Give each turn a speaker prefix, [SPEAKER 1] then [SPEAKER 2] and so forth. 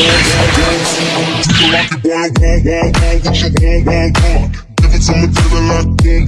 [SPEAKER 1] it like you want, want, want, want what you want, want, want. Give it to me, baby, like.